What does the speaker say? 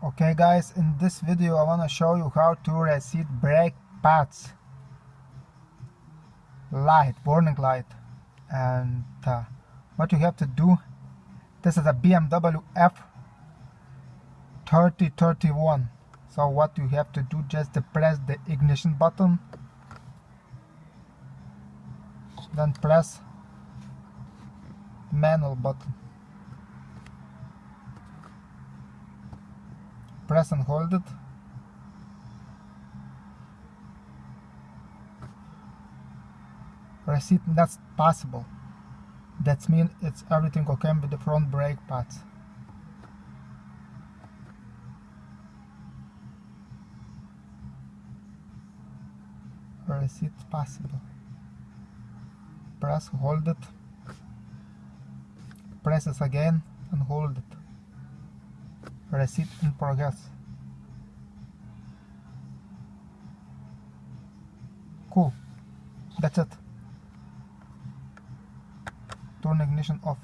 okay guys in this video I want to show you how to reset brake pads. Light warning light and uh, what you have to do this is a BMW F3031 so what you have to do just to press the ignition button then press manual button press and hold it. Reset that's possible that means it's everything okay with the front brake pads. Press it possible press hold it. Press it again and hold it reset in progress. Cool. That's it. Turn ignition off